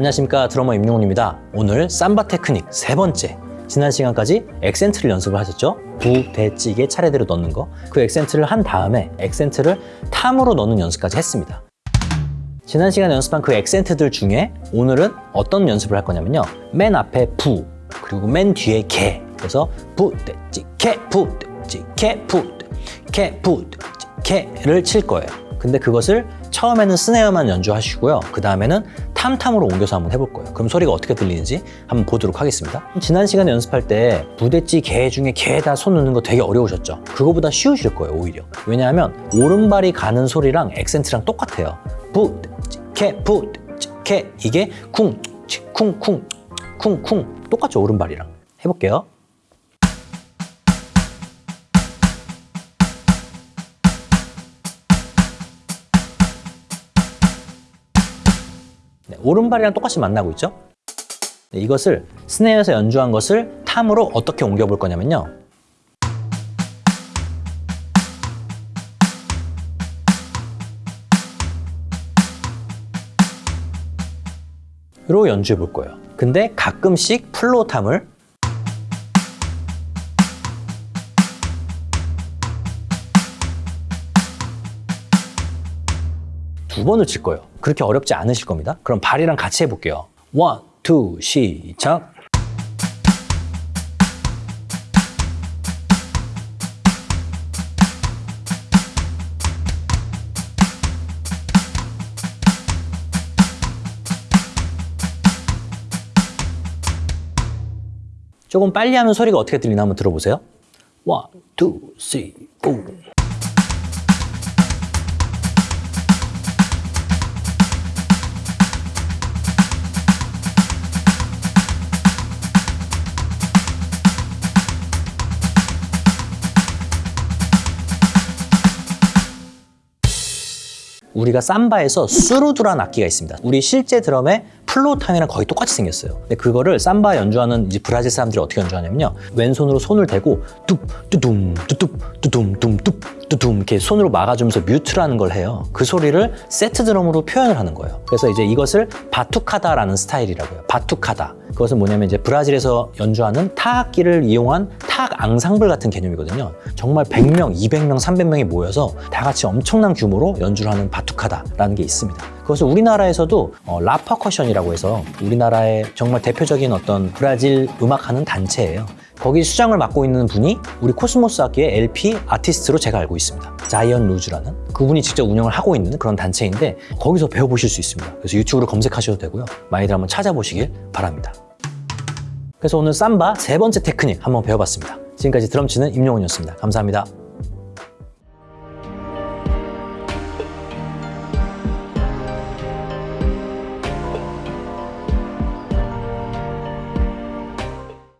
안녕하십니까 드러머 임용훈입니다. 오늘 삼바 테크닉 세 번째. 지난 시간까지 액센트를 연습을 하셨죠? 부, 대, 찌개 차례대로 넣는 거. 그 액센트를 한 다음에 액센트를 tom으로 넣는 연습까지 했습니다. 지난 시간에 연습한 그 액센트들 중에 오늘은 어떤 연습을 할 거냐면요. 맨 앞에 부, 그리고 맨 뒤에 개. 그래서 부, 대, 찌, 개, 부, 대, 찌, 개, 부, 대, 개, 부, 대, 찌, 개를 칠 거예요. 근데 그것을 처음에는 스네어만 연주하시고요. 그 다음에는 탐탐으로 옮겨서 한번 해볼 거예요. 그럼 소리가 어떻게 들리는지 한번 보도록 하겠습니다. 지난 시간에 연습할 때 부대찌 개 중에 개에다 손 넣는 거 되게 어려우셨죠? 그거보다 쉬우실 거예요, 오히려. 왜냐하면 오른발이 가는 소리랑 액센트랑 똑같아요. 부대찌 개, 부대찌 개. 이게 쿵, 치, 쿵, 쿵, 쿵, 쿵. 똑같죠, 오른발이랑. 해볼게요. 네, 오른발이랑 똑같이 만나고 있죠? 네, 이것을 스네어에서 연주한 것을 탐으로 어떻게 옮겨 볼 거냐면요. 로 연주해 볼 거예요. 근데 가끔씩 플로 탐을 두 번을 칠 거예요. 그렇게 어렵지 않으실 겁니다. 그럼 발이랑 같이 해볼게요. One, two, 시작. 조금 빨리 하면 소리가 어떻게 들리나 한번 들어보세요. One, two, three, Four. 우리가 삼바에서 surdo라는 악기가 있습니다. 우리 실제 드럼의 floor tom이랑 거의 똑같이 생겼어요. 근데 그거를 삼바 연주하는 이제 브라질 사람들이 어떻게 연주하냐면요. 왼손으로 손을 대고 뚝, 뚜둠, 뚜뚝, 뚜둠, 둠, 뚝, 뚜둠 이렇게 손으로 막아주면서 mute라는 걸 해요. 그 소리를 세트 드럼으로 표현을 하는 거예요. 그래서 이제 이것을 batucada라는 스타일이라고요. Batucada. 그것은 뭐냐면 이제 브라질에서 연주하는 타악기를 이용한 타악 앙상블 같은 개념이거든요. 정말 100명, 200명, 300명이 모여서 다 같이 엄청난 규모로 연주를 하는 batucada라는 게 있습니다. 그것을 우리나라에서도 어, 라퍼커션이라고 해서 우리나라의 정말 대표적인 어떤 브라질 음악하는 단체예요. 거기 수장을 맡고 있는 분이 우리 코스모스 악기의 LP 아티스트로 제가 알고 있습니다. 자이언 루즈라는 그분이 직접 운영을 하고 있는 그런 단체인데 거기서 배워보실 수 있습니다. 그래서 유튜브로 검색하셔도 되고요. 많이들 한번 찾아보시길 바랍니다. 그래서 오늘 삼바 세 번째 테크닉 한번 배워봤습니다. 지금까지 드럼 치는 임용훈이었습니다. 감사합니다.